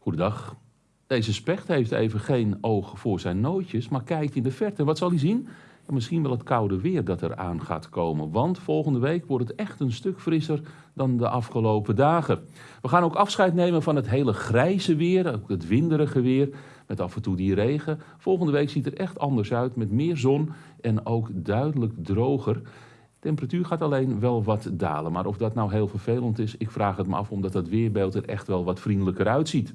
Goedendag. Deze specht heeft even geen oog voor zijn nootjes, maar kijkt in de verte. Wat zal hij zien? misschien wel het koude weer dat er aan gaat komen. Want volgende week wordt het echt een stuk frisser dan de afgelopen dagen. We gaan ook afscheid nemen van het hele grijze weer, ook het winderige weer, met af en toe die regen. Volgende week ziet er echt anders uit, met meer zon en ook duidelijk droger. Temperatuur gaat alleen wel wat dalen, maar of dat nou heel vervelend is, ik vraag het me af omdat dat weerbeeld er echt wel wat vriendelijker uitziet.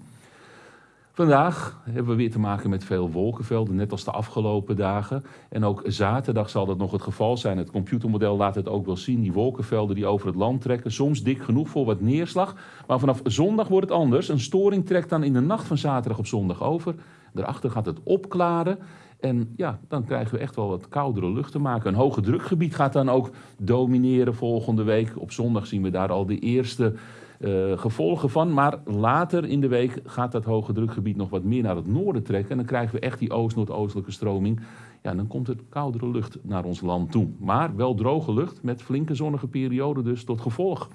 Vandaag hebben we weer te maken met veel wolkenvelden, net als de afgelopen dagen. En ook zaterdag zal dat nog het geval zijn. Het computermodel laat het ook wel zien. Die wolkenvelden die over het land trekken, soms dik genoeg voor wat neerslag. Maar vanaf zondag wordt het anders. Een storing trekt dan in de nacht van zaterdag op zondag over. Daarachter gaat het opklaren. En ja, dan krijgen we echt wel wat koudere lucht te maken. Een hoge drukgebied gaat dan ook domineren volgende week. Op zondag zien we daar al de eerste uh, gevolgen van. Maar later in de week gaat dat hoge drukgebied nog wat meer naar het noorden trekken. En dan krijgen we echt die oost-noordoostelijke stroming. Ja, dan komt het koudere lucht naar ons land toe. Maar wel droge lucht met flinke zonnige perioden dus tot gevolg.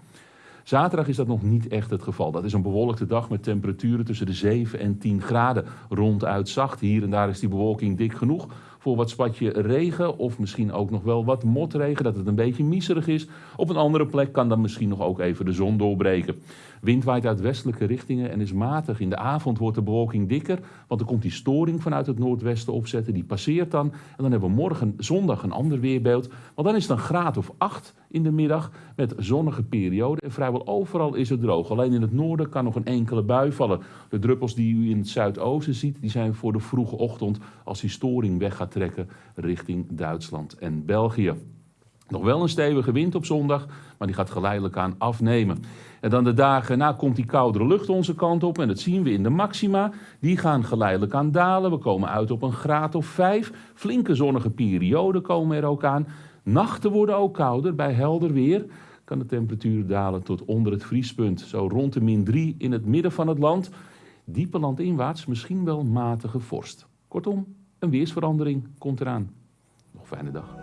Zaterdag is dat nog niet echt het geval. Dat is een bewolkte dag met temperaturen tussen de 7 en 10 graden. Ronduit zacht. Hier en daar is die bewolking dik genoeg voor wat spatje regen of misschien ook nog wel wat motregen, dat het een beetje miserig is. Op een andere plek kan dan misschien nog ook even de zon doorbreken. Wind waait uit westelijke richtingen en is matig. In de avond wordt de bewolking dikker, want er komt die storing vanuit het noordwesten opzetten. Die passeert dan en dan hebben we morgen zondag een ander weerbeeld. Want dan is het een graad of 8 in de middag met zonnige periode. En vrijwel overal is het droog. Alleen in het noorden kan nog een enkele bui vallen. De druppels die u in het zuidoosten ziet, die zijn voor de vroege ochtend als die storing weg gaat trekken richting Duitsland en België. Nog wel een stevige wind op zondag, maar die gaat geleidelijk aan afnemen. En dan de dagen na komt die koudere lucht onze kant op en dat zien we in de maxima. Die gaan geleidelijk aan dalen. We komen uit op een graad of 5. Flinke zonnige perioden komen er ook aan. Nachten worden ook kouder. Bij helder weer kan de temperatuur dalen tot onder het vriespunt. Zo rond de min 3 in het midden van het land. Diepe landinwaarts misschien wel matige vorst. Kortom, een weersverandering komt eraan. Nog fijne dag.